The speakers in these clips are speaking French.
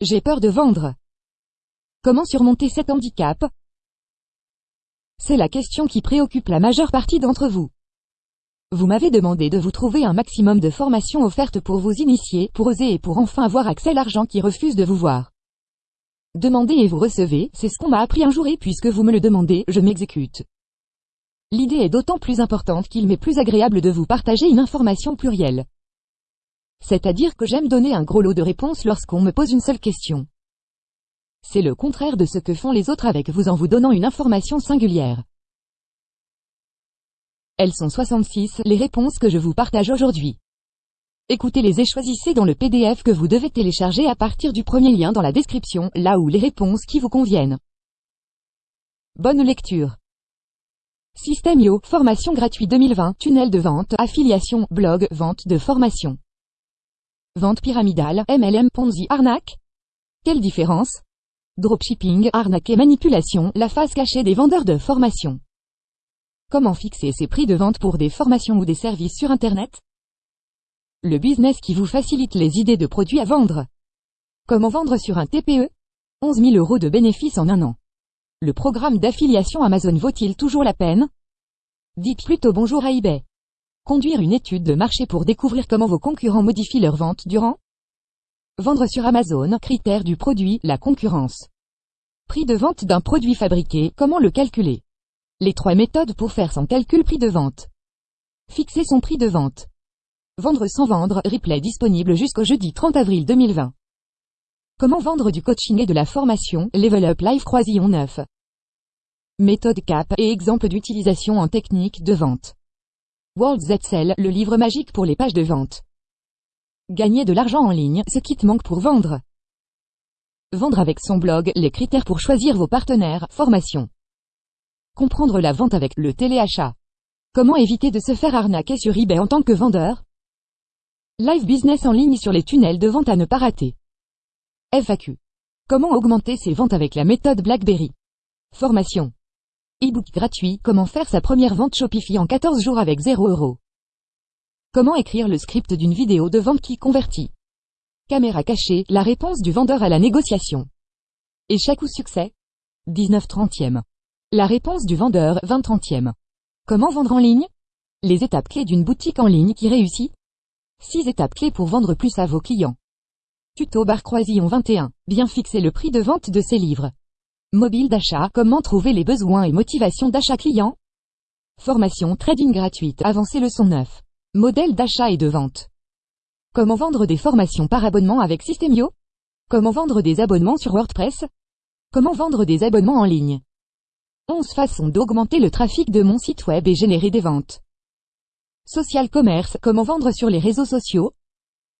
J'ai peur de vendre. Comment surmonter cet handicap? C'est la question qui préoccupe la majeure partie d'entre vous. Vous m'avez demandé de vous trouver un maximum de formations offertes pour vous initier, pour oser et pour enfin avoir accès à l'argent qui refuse de vous voir. Demandez et vous recevez, c'est ce qu'on m'a appris un jour et puisque vous me le demandez, je m'exécute. L'idée est d'autant plus importante qu'il m'est plus agréable de vous partager une information plurielle. C'est-à-dire que j'aime donner un gros lot de réponses lorsqu'on me pose une seule question. C'est le contraire de ce que font les autres avec vous en vous donnant une information singulière. Elles sont 66, les réponses que je vous partage aujourd'hui. Écoutez-les et choisissez dans le PDF que vous devez télécharger à partir du premier lien dans la description, là où les réponses qui vous conviennent. Bonne lecture. Systemio, formation gratuite 2020, tunnel de vente, affiliation, blog, vente de formation. Vente pyramidale, MLM Ponzi, arnaque Quelle différence? Dropshipping, arnaque et manipulation, la face cachée des vendeurs de formation. Comment fixer ses prix de vente pour des formations ou des services sur Internet? Le business qui vous facilite les idées de produits à vendre. Comment vendre sur un TPE 11 000 euros de bénéfices en un an. Le programme d'affiliation Amazon vaut-il toujours la peine? Dites plutôt bonjour à eBay. Conduire une étude de marché pour découvrir comment vos concurrents modifient leurs ventes durant Vendre sur Amazon, critères du produit, la concurrence. Prix de vente d'un produit fabriqué, comment le calculer? Les trois méthodes pour faire son calcul prix de vente. Fixer son prix de vente. Vendre sans vendre, replay disponible jusqu'au jeudi 30 avril 2020. Comment vendre du coaching et de la formation, Level Up Live Croisillon 9. Méthode CAP et exemple d'utilisation en technique de vente. World Zetzel, le livre magique pour les pages de vente. Gagner de l'argent en ligne, ce qui te manque pour vendre. Vendre avec son blog, les critères pour choisir vos partenaires, formation. Comprendre la vente avec le téléachat. Comment éviter de se faire arnaquer sur eBay en tant que vendeur? Live business en ligne sur les tunnels de vente à ne pas rater. FAQ. Comment augmenter ses ventes avec la méthode BlackBerry? Formation. E-book gratuit, comment faire sa première vente Shopify en 14 jours avec 0 euros. Comment écrire le script d'une vidéo de vente qui convertit Caméra cachée, la réponse du vendeur à la négociation. Échec ou succès? 19 trentième. La réponse du vendeur 20 trentième. Comment vendre en ligne? Les étapes clés d'une boutique en ligne qui réussit? 6 étapes clés pour vendre plus à vos clients. Tuto bar croisillon 21. Bien fixer le prix de vente de ses livres. Mobile d'achat, comment trouver les besoins et motivations d'achat client? Formation trading gratuite, avancée leçon 9. Modèle d'achat et de vente. Comment vendre des formations par abonnement avec Systemio? Comment vendre des abonnements sur WordPress? Comment vendre des abonnements en ligne? 11 façons d'augmenter le trafic de mon site web et générer des ventes. Social commerce, comment vendre sur les réseaux sociaux?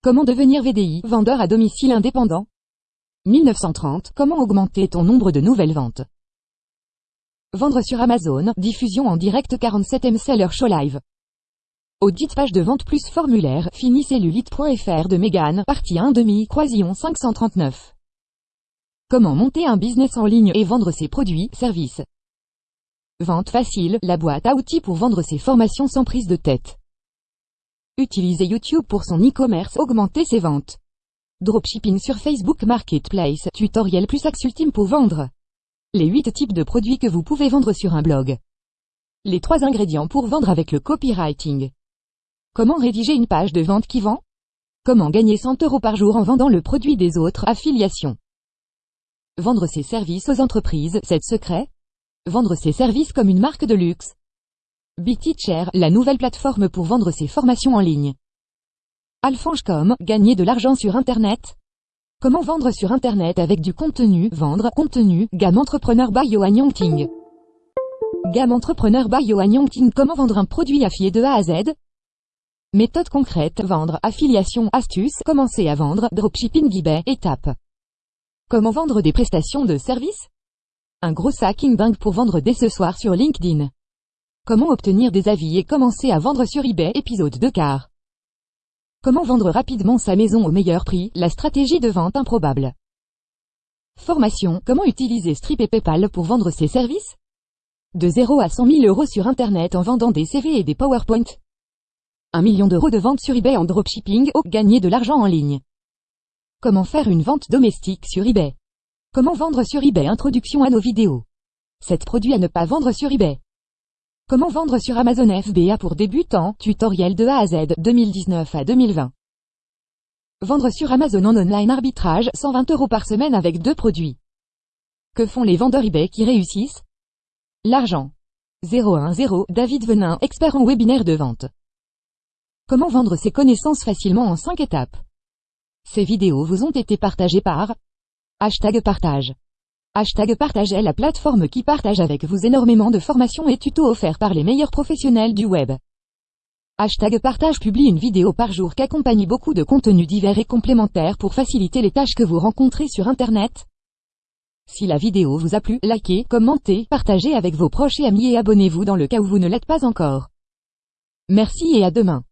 Comment devenir VDI, vendeur à domicile indépendant? 1930, comment augmenter ton nombre de nouvelles ventes? Vendre sur Amazon, diffusion en direct 47 Seller Show Live. Audit page de vente plus formulaire, finicellulite.fr de Megan, partie 1 demi, croisillon 539. Comment monter un business en ligne et vendre ses produits, services? Vente facile, la boîte à outils pour vendre ses formations sans prise de tête. Utiliser YouTube pour son e-commerce, augmenter ses ventes. Dropshipping sur Facebook Marketplace, tutoriel plus axe ultime pour vendre. Les 8 types de produits que vous pouvez vendre sur un blog. Les 3 ingrédients pour vendre avec le copywriting. Comment rédiger une page de vente qui vend? Comment gagner 100 euros par jour en vendant le produit des autres, affiliation. Vendre ses services aux entreprises, c'est secret Vendre ses services comme une marque de luxe. BeTeacher, la nouvelle plateforme pour vendre ses formations en ligne. Alphonse.com, gagner de l'argent sur Internet. Comment vendre sur Internet avec du contenu, vendre, contenu, gamme entrepreneur by Yohan Yongting. Gamme entrepreneur by Yohan Yongting, comment vendre un produit affié de A à Z? Méthode concrète, vendre, affiliation, astuce, commencer à vendre, dropshipping. eBay, étape. Comment vendre des prestations de services? Un gros hacking bang pour vendre dès ce soir sur LinkedIn. Comment obtenir des avis et commencer à vendre sur eBay, épisode 2 quart. Comment vendre rapidement sa maison au meilleur prix, la stratégie de vente improbable. Formation, comment utiliser Strip et Paypal pour vendre ses services? De 0 à 100 000 euros sur Internet en vendant des CV et des PowerPoint. 1 million d'euros de vente sur eBay en dropshipping, ou gagner de l'argent en ligne. Comment faire une vente domestique sur eBay? Comment vendre sur eBay? Introduction à nos vidéos. 7 produits à ne pas vendre sur eBay. Comment vendre sur Amazon FBA pour débutants? Tutoriel de A à Z 2019 à 2020. Vendre sur Amazon en online arbitrage 120 euros par semaine avec deux produits. Que font les vendeurs eBay qui réussissent? L'argent. 010 David Venin, expert en webinaire de vente. Comment vendre ses connaissances facilement en 5 étapes? Ces vidéos vous ont été partagées par Hashtag partage. Hashtag partage est la plateforme qui partage avec vous énormément de formations et tutos offerts par les meilleurs professionnels du web. Hashtag partage publie une vidéo par jour qu'accompagne beaucoup de contenus divers et complémentaires pour faciliter les tâches que vous rencontrez sur Internet. Si la vidéo vous a plu, likez, commentez, partagez avec vos proches et amis et abonnez-vous dans le cas où vous ne l'êtes pas encore. Merci et à demain.